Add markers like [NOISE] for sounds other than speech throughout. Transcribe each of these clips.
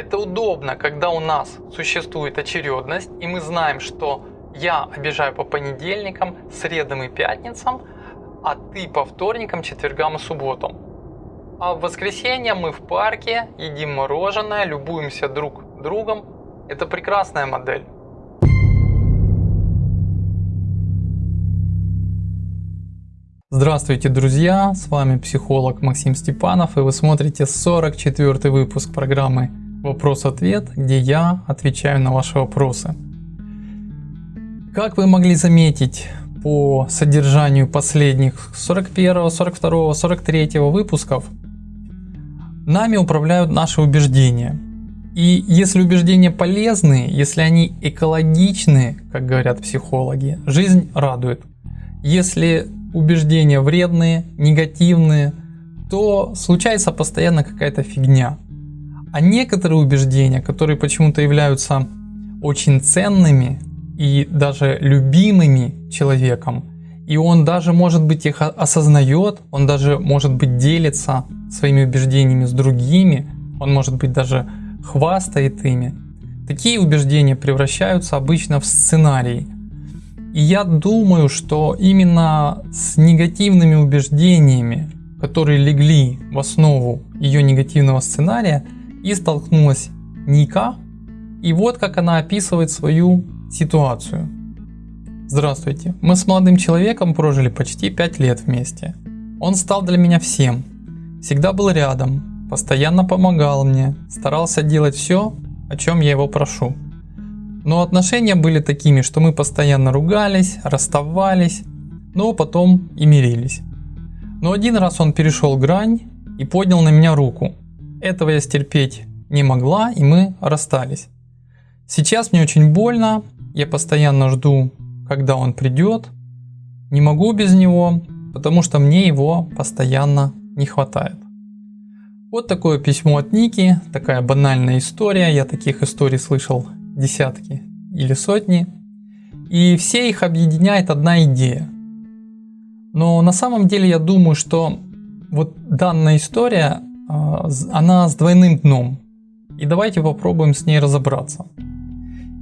Это удобно, когда у нас существует очередность, и мы знаем, что я обижаю по понедельникам, средам и пятницам, а ты по вторникам, четвергам и субботам. А в воскресенье мы в парке, едим мороженое, любуемся друг другом. Это прекрасная модель. Здравствуйте, друзья! С вами психолог Максим Степанов, и вы смотрите 44 выпуск программы «Вопрос-ответ», где я отвечаю на ваши вопросы. Как вы могли заметить по содержанию последних 41, 42, 43 выпусков, нами управляют наши убеждения. И если убеждения полезны, если они экологичны, как говорят психологи, жизнь радует. Если убеждения вредные, негативные, то случается постоянно какая-то фигня. А некоторые убеждения, которые почему-то являются очень ценными и даже любимыми человеком, и он даже может быть их осознает, он даже может быть делится своими убеждениями с другими, он может быть даже хвастает ими. Такие убеждения превращаются обычно в сценарий, и я думаю, что именно с негативными убеждениями, которые легли в основу ее негативного сценария, и столкнулась Ника. И вот как она описывает свою ситуацию. Здравствуйте, мы с молодым человеком прожили почти 5 лет вместе. Он стал для меня всем. Всегда был рядом, постоянно помогал мне, старался делать все, о чем я его прошу. Но отношения были такими, что мы постоянно ругались, расставались, но потом и мирились. Но один раз он перешел грань и поднял на меня руку. Этого я стерпеть не могла, и мы расстались. Сейчас мне очень больно, я постоянно жду, когда он придет. Не могу без него, потому что мне его постоянно не хватает. Вот такое письмо от Ники, такая банальная история, я таких историй слышал десятки или сотни, и все их объединяет одна идея. Но на самом деле я думаю, что вот данная история, она с двойным дном. И давайте попробуем с ней разобраться.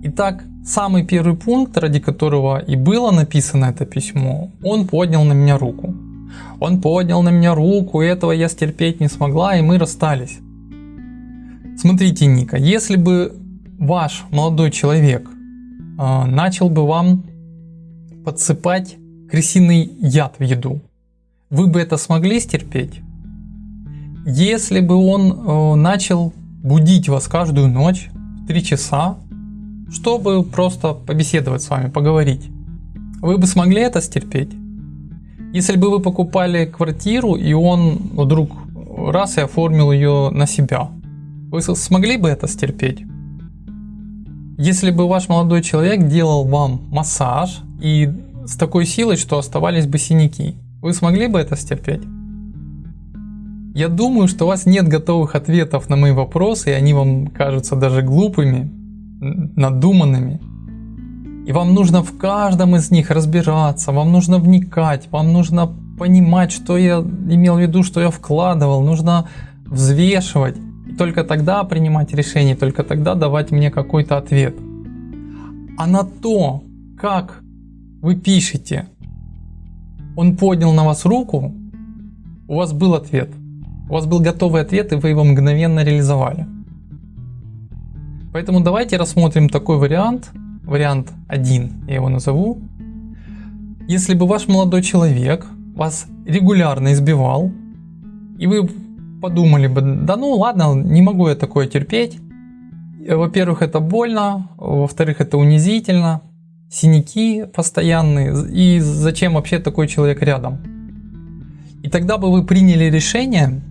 Итак, самый первый пункт, ради которого и было написано это письмо, он поднял на меня руку. Он поднял на меня руку, и этого я стерпеть не смогла, и мы расстались. Смотрите, Ника, если бы ваш молодой человек э, начал бы вам подсыпать крысиный яд в еду, вы бы это смогли стерпеть? Если бы он э, начал будить вас каждую ночь в 3 часа, чтобы просто побеседовать с вами, поговорить, вы бы смогли это стерпеть? Если бы вы покупали квартиру и он вдруг раз и оформил ее на себя, вы смогли бы это стерпеть? Если бы ваш молодой человек делал вам массаж и с такой силой, что оставались бы синяки, вы смогли бы это стерпеть? Я думаю, что у вас нет готовых ответов на мои вопросы, и они вам кажутся даже глупыми, надуманными. И вам нужно в каждом из них разбираться, вам нужно вникать, вам нужно понимать, что я имел в виду, что я вкладывал, нужно взвешивать только тогда принимать решение, только тогда давать мне какой-то ответ. А на то, как вы пишете, он поднял на вас руку, у вас был ответ. У вас был готовый ответ, и вы его мгновенно реализовали. Поэтому давайте рассмотрим такой вариант, вариант 1, я его назову. Если бы ваш молодой человек вас регулярно избивал, и вы подумали бы, да ну ладно, не могу я такое терпеть. Во-первых, это больно, во-вторых, это унизительно, синяки постоянные, и зачем вообще такой человек рядом? И тогда бы вы приняли решение,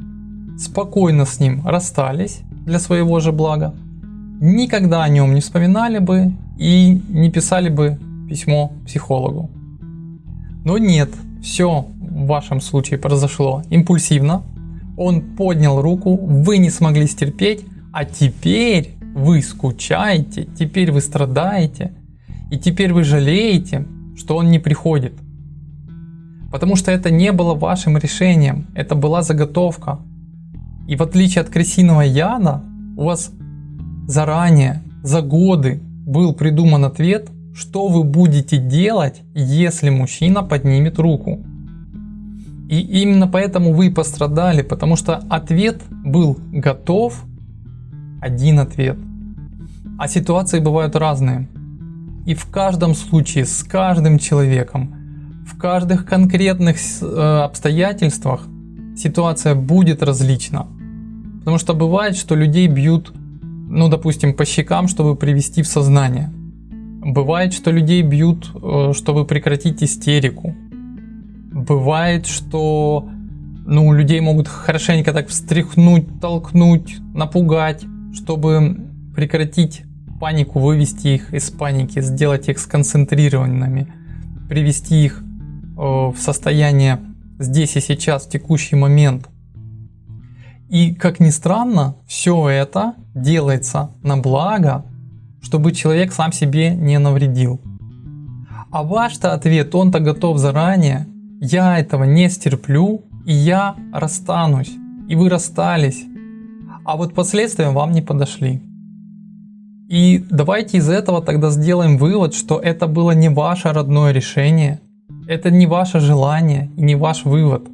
спокойно с ним расстались для своего же блага, никогда о нем не вспоминали бы и не писали бы письмо психологу. Но нет, все в вашем случае произошло импульсивно, он поднял руку, вы не смогли стерпеть, а теперь вы скучаете, теперь вы страдаете, и теперь вы жалеете, что он не приходит. Потому что это не было вашим решением, это была заготовка. И в отличие от крысиного яда, у вас заранее, за годы был придуман ответ, что вы будете делать, если мужчина поднимет руку. И именно поэтому вы пострадали, потому что ответ был готов, один ответ. А ситуации бывают разные. И в каждом случае, с каждым человеком, в каждых конкретных э, обстоятельствах ситуация будет различна. Потому что бывает, что людей бьют, ну допустим, по щекам, чтобы привести в сознание. Бывает, что людей бьют, э, чтобы прекратить истерику. Бывает, что ну, людей могут хорошенько так встряхнуть, толкнуть, напугать, чтобы прекратить панику, вывести их из паники, сделать их сконцентрированными, привести их э, в состояние здесь и сейчас, в текущий момент. И как ни странно, все это делается на благо, чтобы человек сам себе не навредил. А ваш-то ответ, он-то готов заранее, я этого не стерплю, и я расстанусь, и вы расстались, а вот последствия вам не подошли. И давайте из этого тогда сделаем вывод, что это было не ваше родное решение, это не ваше желание и не ваш вывод.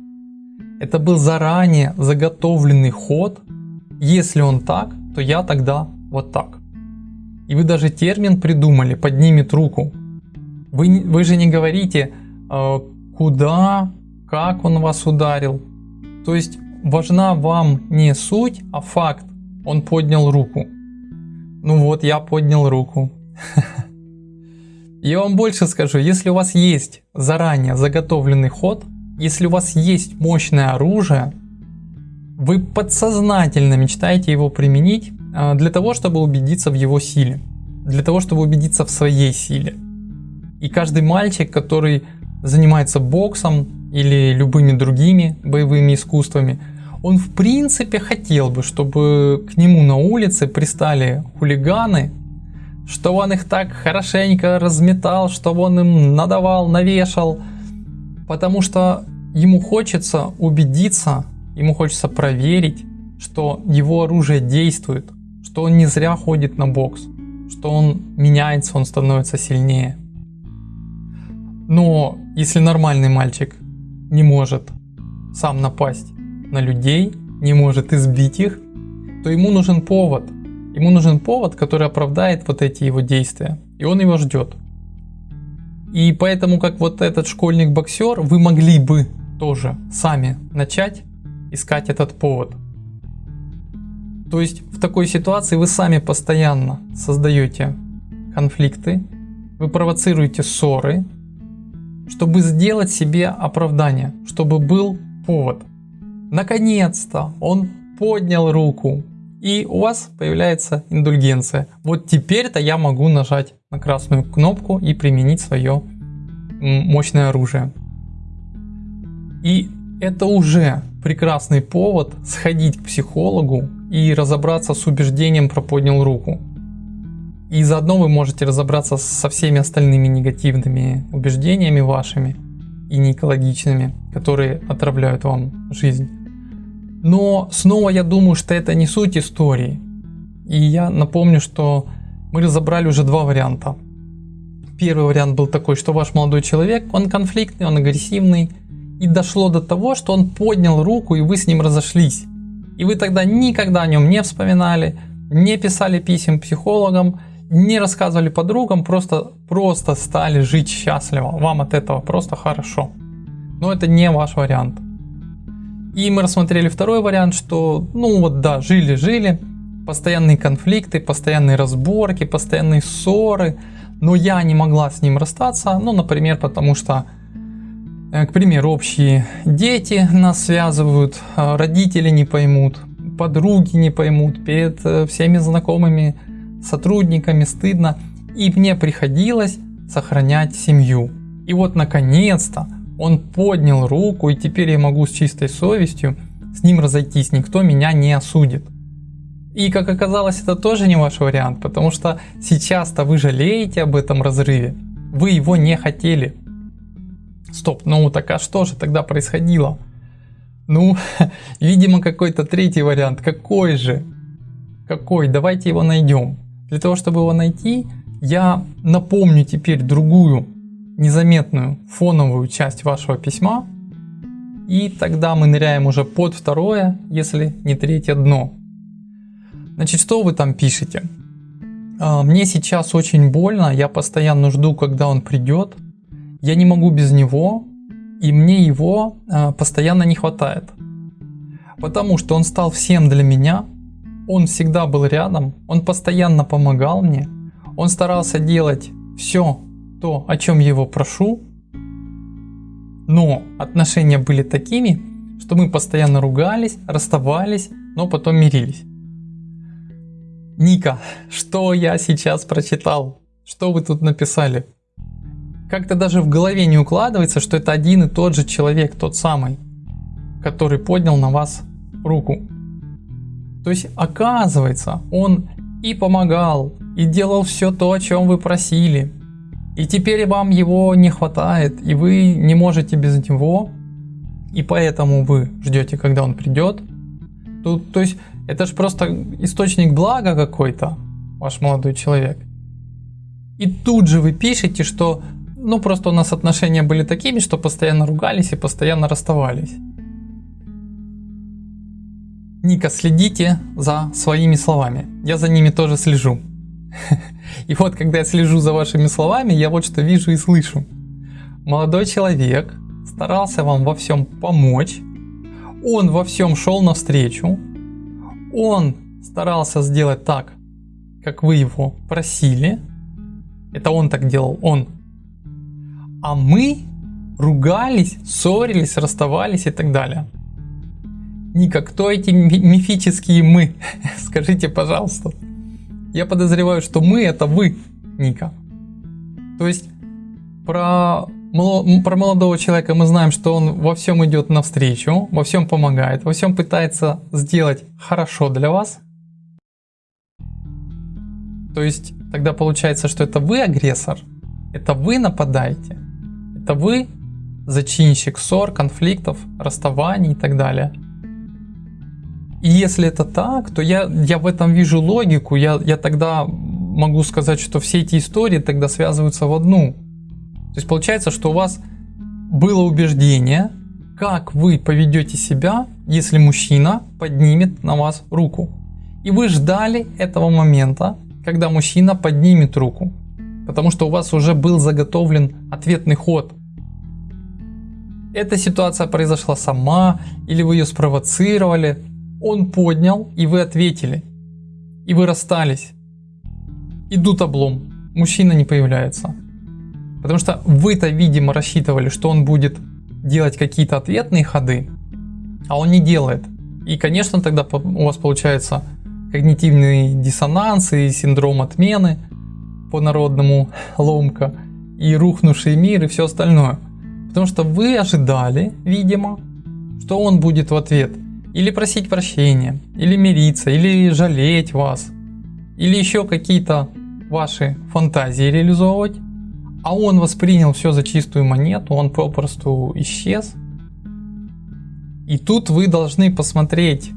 Это был заранее заготовленный ход. Если он так, то я тогда вот так. И вы даже термин придумали, поднимет руку. Вы, вы же не говорите, э, куда, как он вас ударил. То есть важна вам не суть, а факт. Он поднял руку. Ну вот, я поднял руку. [LAUGHS] Я вам больше скажу, если у вас есть заранее заготовленный ход, если у вас есть мощное оружие, вы подсознательно мечтаете его применить а, для того, чтобы убедиться в его силе, для того, чтобы убедиться в своей силе. И каждый мальчик, который занимается боксом или любыми другими боевыми искусствами, он в принципе хотел бы, чтобы к нему на улице пристали хулиганы, что он их так хорошенько разметал, чтобы он им надавал, навешал, потому что ему хочется убедиться, ему хочется проверить, что его оружие действует, что он не зря ходит на бокс, что он меняется, он становится сильнее. Но если нормальный мальчик не может сам напасть на людей, не может избить их, то ему нужен повод – Ему нужен повод, который оправдает вот эти его действия, и он его ждет. И поэтому, как вот этот школьник-боксер, вы могли бы тоже сами начать искать этот повод. То есть в такой ситуации вы сами постоянно создаете конфликты, вы провоцируете ссоры, чтобы сделать себе оправдание, чтобы был повод. Наконец-то он поднял руку, и у вас появляется индульгенция. Вот теперь-то я могу нажать на красную кнопку и применить свое мощное оружие. И это уже прекрасный повод сходить к психологу и разобраться с убеждением про поднял руку. И заодно вы можете разобраться со всеми остальными негативными убеждениями вашими и неэкологичными, которые отравляют вам жизнь. Но снова я думаю, что это не суть истории. И я напомню, что мы разобрали уже два варианта. Первый вариант был такой, что ваш молодой человек, он конфликтный, он агрессивный. И дошло до того, что он поднял руку и вы с ним разошлись. И вы тогда никогда о нем не вспоминали, не писали писем психологам, не рассказывали подругам, просто, просто стали жить счастливо. Вам от этого просто хорошо. Но это не ваш вариант. И мы рассмотрели второй вариант, что, ну вот да, жили-жили, постоянные конфликты, постоянные разборки, постоянные ссоры, но я не могла с ним расстаться, ну, например, потому что, э, к примеру, общие дети нас связывают, а родители не поймут, подруги не поймут, перед э, всеми знакомыми сотрудниками стыдно, и мне приходилось сохранять семью. И вот наконец-то он поднял руку, и теперь я могу с чистой совестью с ним разойтись, никто меня не осудит. И как оказалось, это тоже не ваш вариант, потому что сейчас-то вы жалеете об этом разрыве, вы его не хотели. Стоп, ну так а что же тогда происходило? Ну, [LAUGHS] видимо какой-то третий вариант, какой же? Какой? Давайте его найдем. Для того, чтобы его найти, я напомню теперь другую незаметную фоновую часть вашего письма, и тогда мы ныряем уже под второе, если не третье дно. Значит, что вы там пишете? А, мне сейчас очень больно, я постоянно жду, когда он придет. Я не могу без него, и мне его а, постоянно не хватает. Потому что он стал всем для меня, он всегда был рядом, он постоянно помогал мне, он старался делать все то, о чем я его прошу, но отношения были такими, что мы постоянно ругались, расставались, но потом мирились. Ника, что я сейчас прочитал? Что вы тут написали? Как-то даже в голове не укладывается, что это один и тот же человек, тот самый, который поднял на вас руку. То есть оказывается, он и помогал, и делал все то, о чем вы просили. И теперь вам его не хватает, и вы не можете без него, и поэтому вы ждете, когда он придет. Тут, то есть это же просто источник блага какой-то, ваш молодой человек. И тут же вы пишете, что ну просто у нас отношения были такими, что постоянно ругались и постоянно расставались. Ника, следите за своими словами. Я за ними тоже слежу. [LAUGHS] И вот, когда я слежу за вашими словами, я вот что вижу и слышу. Молодой человек старался вам во всем помочь. Он во всем шел навстречу. Он старался сделать так, как вы его просили. Это он так делал, он. А мы ругались, ссорились, расставались и так далее. Ника, кто эти мифические мы? [LAUGHS] Скажите, пожалуйста. Я подозреваю, что мы это вы, Ника. То есть про, про молодого человека мы знаем, что он во всем идет навстречу, во всем помогает, во всем пытается сделать хорошо для вас. То есть тогда получается, что это вы агрессор, это вы нападаете, это вы зачинщик ссор, конфликтов, расставаний и так далее. И если это так, то я, я в этом вижу логику, я, я тогда могу сказать, что все эти истории тогда связываются в одну. То есть получается, что у вас было убеждение, как вы поведете себя, если мужчина поднимет на вас руку. И вы ждали этого момента, когда мужчина поднимет руку. Потому что у вас уже был заготовлен ответный ход. Эта ситуация произошла сама, или вы ее спровоцировали, он поднял, и вы ответили. И вы расстались. Идут облом. Мужчина не появляется. Потому что вы-то, видимо, рассчитывали, что он будет делать какие-то ответные ходы, а он не делает. И, конечно, тогда у вас получается когнитивный диссонанс и синдром отмены по народному [LAUGHS] ломка, и рухнувший мир и все остальное. Потому что вы ожидали, видимо, что он будет в ответ или просить прощения, или мириться, или жалеть вас, или еще какие-то ваши фантазии реализовывать, а он воспринял все за чистую монету, он попросту исчез. И тут вы должны посмотреть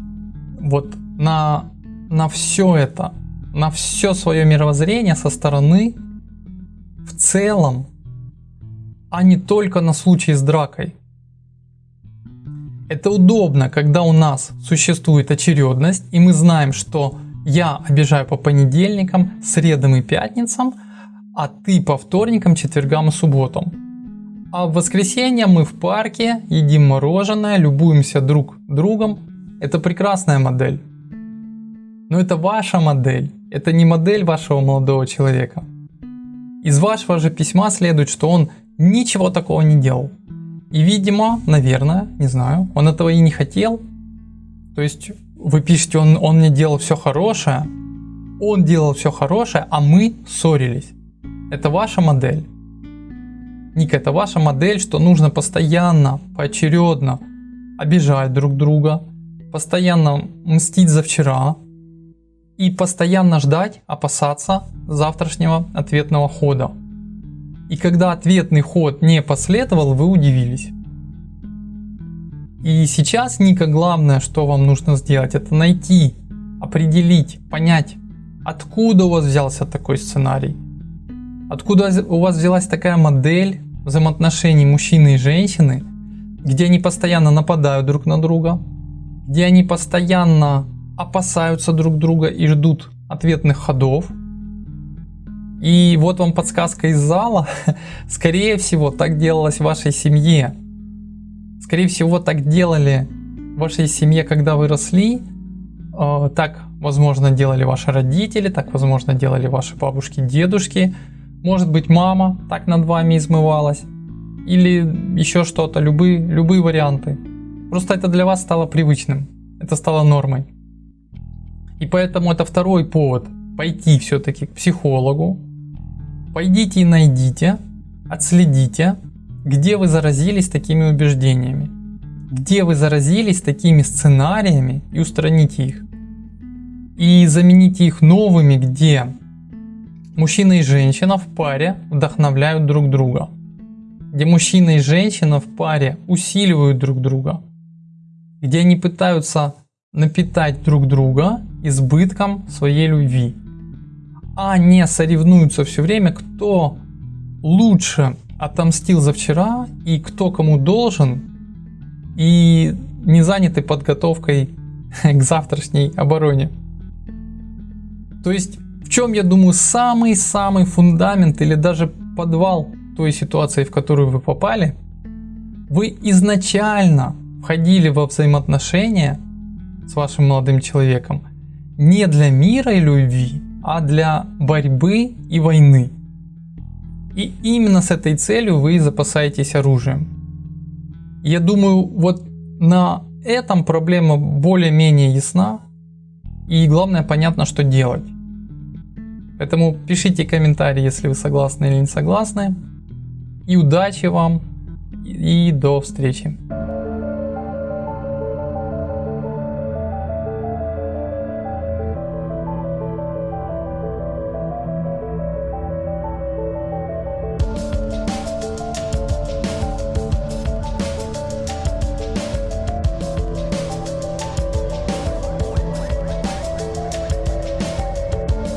вот на, на все это, на все свое мировоззрение со стороны в целом, а не только на случай с дракой. Это удобно, когда у нас существует очередность, и мы знаем, что я обижаю по понедельникам, средам и пятницам, а ты по вторникам, четвергам и субботам. А в воскресенье мы в парке едим мороженое, любуемся друг другом. Это прекрасная модель. Но это ваша модель, это не модель вашего молодого человека. Из вашего же письма следует, что он ничего такого не делал. И видимо, наверное, не знаю, он этого и не хотел. То есть вы пишете, он, он мне делал все хорошее, он делал все хорошее, а мы ссорились. Это ваша модель. Ника, это ваша модель, что нужно постоянно, поочередно обижать друг друга, постоянно мстить за вчера и постоянно ждать, опасаться завтрашнего ответного хода. И когда ответный ход не последовал, вы удивились. И сейчас, Ника, главное, что вам нужно сделать, это найти определить, понять, откуда у вас взялся такой сценарий, откуда у вас взялась такая модель взаимоотношений мужчины и женщины, где они постоянно нападают друг на друга, где они постоянно опасаются друг друга и ждут ответных ходов. И вот вам подсказка из зала. [LAUGHS] Скорее всего, так делалось в вашей семье. Скорее всего, так делали в вашей семье, когда вы росли. Э, так, возможно, делали ваши родители, так, возможно, делали ваши бабушки, дедушки. Может быть, мама так над вами измывалась. Или еще что-то, любые, любые варианты. Просто это для вас стало привычным. Это стало нормой. И поэтому это второй повод пойти все-таки к психологу. Пойдите и найдите, отследите, где вы заразились такими убеждениями. Где вы заразились такими сценариями и устраните их. И замените их новыми, где мужчина и женщина в паре вдохновляют друг друга. Где мужчина и женщина в паре усиливают друг друга. Где они пытаются напитать друг друга избытком своей любви, а не соревнуются все время, кто лучше отомстил за вчера и кто кому должен, и не заняты подготовкой [LAUGHS] к завтрашней обороне. То есть, в чем, я думаю, самый-самый фундамент или даже подвал той ситуации, в которую вы попали, вы изначально входили во взаимоотношения с вашим молодым человеком не для мира и любви, а для борьбы и войны. И именно с этой целью вы запасаетесь оружием. Я думаю, вот на этом проблема более-менее ясна. И главное понятно, что делать. Поэтому пишите комментарии, если вы согласны или не согласны. И удачи вам. И до встречи.